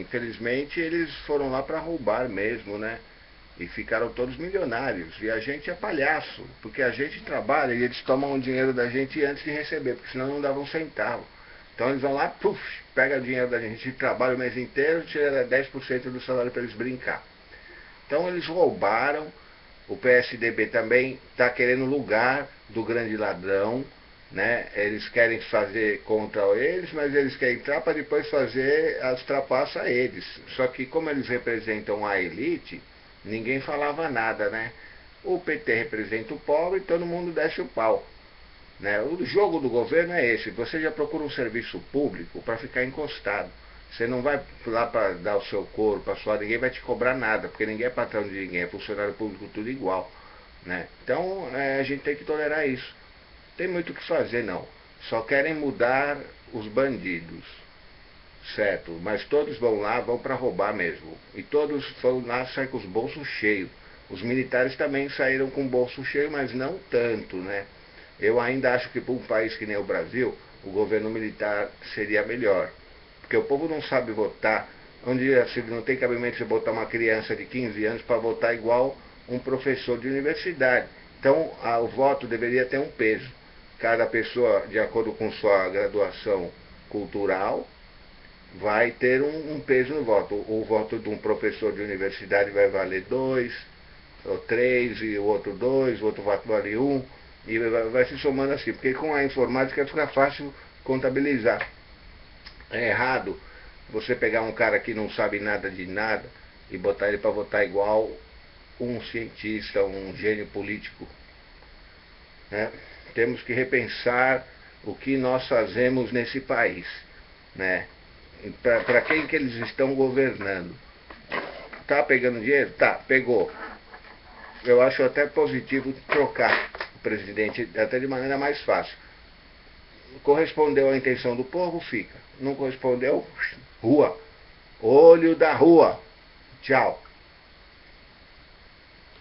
Infelizmente eles foram lá para roubar mesmo, né? E ficaram todos milionários. E a gente é palhaço, porque a gente trabalha e eles tomam o dinheiro da gente antes de receber, porque senão não davam um centavo. Então eles vão lá, puf, pega o dinheiro da gente, trabalha o mês inteiro, tira 10% do salário para eles brincar. Então eles roubaram, o PSDB também está querendo lugar do grande ladrão, né? Eles querem fazer contra eles, mas eles querem entrar para depois fazer as trapaças a eles. Só que como eles representam a elite, ninguém falava nada, né? O PT representa o pobre e todo mundo desce o pau. Né? O jogo do governo é esse, você já procura um serviço público para ficar encostado. Você não vai lá para dar o seu couro, para suar, ninguém vai te cobrar nada, porque ninguém é patrão de ninguém, é funcionário público tudo igual. Né? Então é, a gente tem que tolerar isso. Tem muito o que fazer não. Só querem mudar os bandidos. Certo, mas todos vão lá, vão para roubar mesmo. E todos vão lá sair com os bolsos cheios. Os militares também saíram com o bolso cheio, mas não tanto, né? Eu ainda acho que para um país que nem o Brasil, o governo militar seria melhor. Porque o povo não sabe votar. Onde não tem cabimento você botar uma criança de 15 anos para votar igual um professor de universidade. Então, a, o voto deveria ter um peso. Cada pessoa, de acordo com sua graduação cultural, vai ter um, um peso no voto. O, o, voto de um professor de universidade vai valer dois, ou três, e o outro dois, o outro voto vale um, e vai, vai se somando assim, porque com a informática fica fácil contabilizar. É errado você pegar um cara que não sabe nada de nada e botar ele para votar igual um cientista, um gênio político. Né? Temos que repensar o que nós fazemos nesse país. Né? Para quem que eles estão governando? Tá pegando dinheiro? Tá, pegou. Eu acho até positivo trocar o presidente, até de maneira mais fácil. Correspondeu à intenção do povo, fica. Não correspondeu, rua. Olho da rua. Tchau.